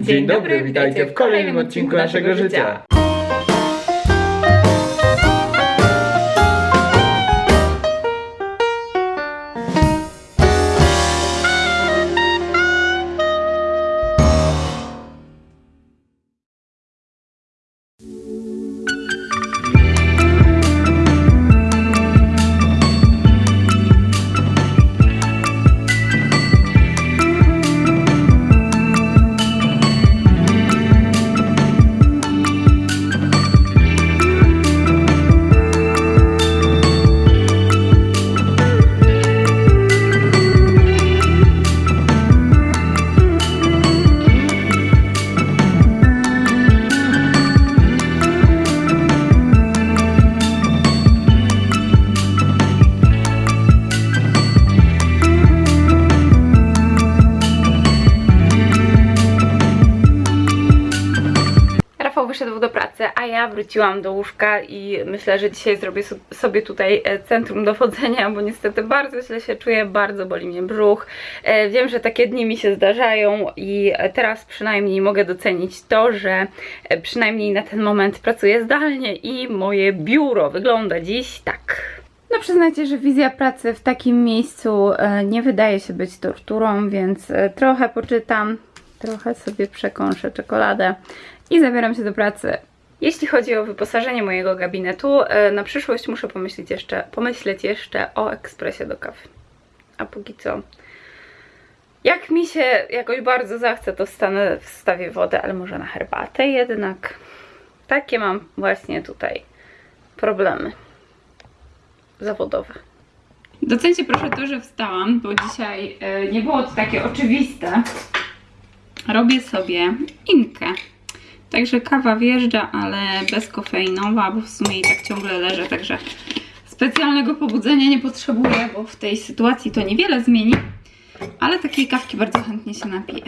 Dzień dobry, witajcie w kolejnym odcinku naszego życia. A ja wróciłam do łóżka i myślę, że dzisiaj zrobię so- sobie tutaj e, centrum dowodzenia, bo niestety bardzo źle się czuję, bardzo boli mnie brzuch. E, Wiem, że takie dni mi się zdarzają i teraz przynajmniej mogę docenić to, że e, przynajmniej na ten moment pracuję zdalnie i moje biuro wygląda dziś tak. No przyznajcie, że wizja pracy w takim miejscu nie wydaje się być torturą, więc trochę poczytam, trochę sobie przekąszę czekoladę i zabieram się do pracy. Jeśli chodzi o wyposażenie mojego gabinetu, e, na przyszłość muszę pomyśleć jeszcze, pomyśleć jeszcze o ekspresie do kawy. A póki co, jak mi się jakoś bardzo zachce, to wstanę, wstawię wodę, ale może na herbatę jednak. Takie mam właśnie tutaj problemy zawodowe. Docencie proszę to, że wstałam, bo dzisiaj e, nie było to takie oczywiste. Robię sobie inkę. Także kawa wjeżdża, ale bezkofeinowa, bo w sumie i tak ciągle leżę, także specjalnego pobudzenia nie potrzebuję, bo w tej sytuacji to niewiele zmieni, ale takiej kawki bardzo chętnie się napiję.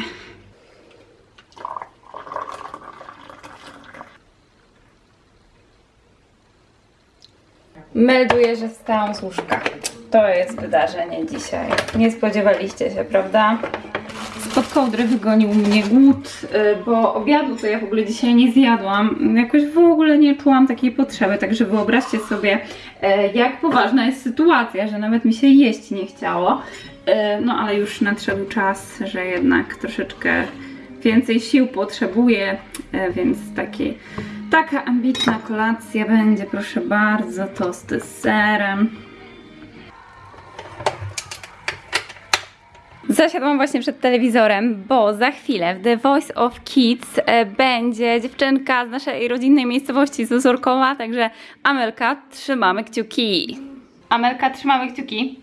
Melduję, że wstałam z łóżka. To jest wydarzenie dzisiaj. Nie spodziewaliście się, prawda? Spod kołdry wygonił mnie głód, y, bo obiadu to ja w ogóle dzisiaj nie zjadłam. Jakoś w ogóle nie czułam takiej potrzeby, także wyobraźcie sobie, e, jak poważna jest sytuacja, że nawet mi się jeść nie chciało. E, No ale już nadszedł czas, że jednak troszeczkę więcej sił potrzebuję, e, więc taki, taka ambitna kolacja będzie, proszę bardzo, tosty z serem. Zasiadłam właśnie przed telewizorem, bo za chwilę w The Voice of Kids e, będzie dziewczynka z naszej rodzinnej miejscowości z Ozorkowa, także Amelka, trzymamy kciuki. Amelka, trzymamy kciuki.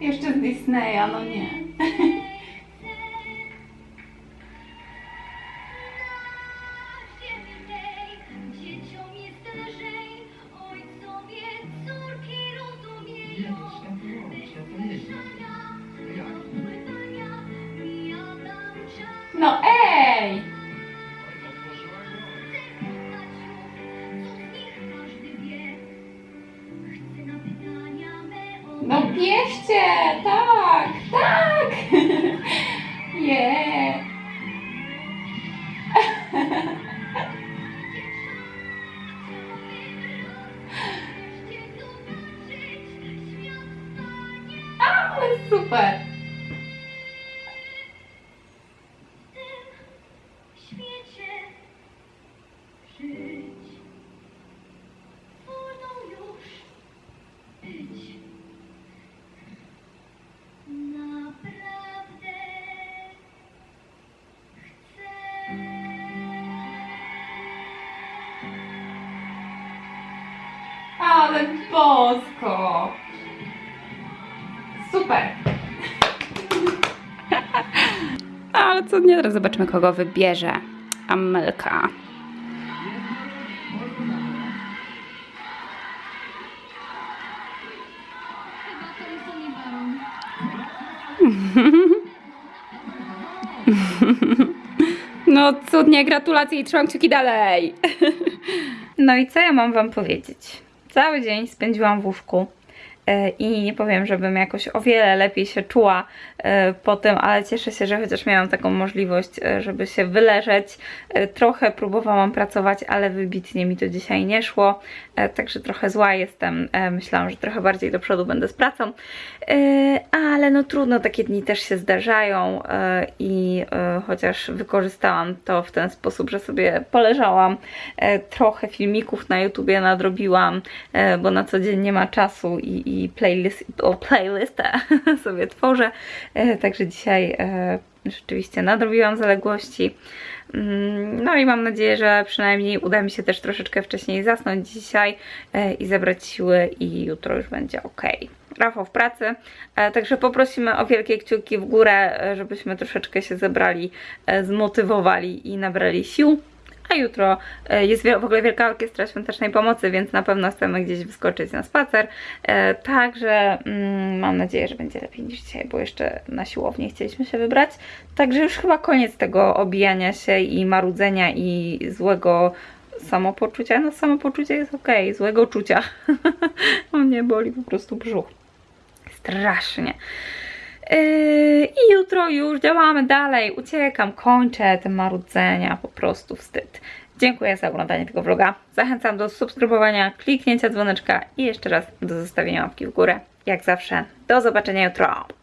Jeszcze z Disneya, no nie. chcę, bierzcie! Tak! Tak! Je! Ale super! Ale bosko! Super! Ale co nie, teraz zobaczymy, kogo wybierze Amelka. No cudnie, gratulacje i trzymam kciuki dalej. No i co ja mam wam powiedzieć? Cały dzień spędziłam w łóżku e, i nie powiem, żebym jakoś o wiele lepiej się czuła e, po tym, ale cieszę się, że chociaż miałam taką możliwość, e, żeby się wyleżeć. E, Trochę próbowałam pracować, ale wybitnie mi to dzisiaj nie szło, także trochę zła jestem. Myślałam, że trochę bardziej do przodu będę z pracą, ale no trudno, takie dni też się zdarzają i chociaż wykorzystałam to w ten sposób, że sobie poleżałam, trochę filmików na YouTubie nadrobiłam, bo na co dzień nie ma czasu i, i playlist, o, playlistę sobie tworzę, także dzisiaj e, rzeczywiście nadrobiłam zaległości. Mm, No i mam nadzieję, że przynajmniej uda mi się też troszeczkę wcześniej zasnąć dzisiaj e, i zebrać siły i jutro już będzie ok. Rafał w pracy, e, także poprosimy o wielkie kciuki w górę, e, żebyśmy troszeczkę się zebrali, e, zmotywowali i nabrali sił. A jutro e, jest w ogóle Wielka Orkiestra Świątecznej Pomocy, więc na pewno chcemy gdzieś wyskoczyć na spacer. E, Także mm, mam nadzieję, że będzie lepiej niż dzisiaj, bo jeszcze na siłownię chcieliśmy się wybrać. Także już chyba koniec tego obijania się i marudzenia i złego samopoczucia. No samopoczucie jest okej, złego czucia. mnie boli po prostu brzuch. Strasznie. Yy, I jutro już działamy dalej. Uciekam, kończę te marudzenia, po prostu wstyd. Dziękuję za oglądanie tego vloga. Zachęcam do subskrybowania, kliknięcia dzwoneczka i jeszcze raz do zostawienia łapki w górę. Jak zawsze, do zobaczenia jutro.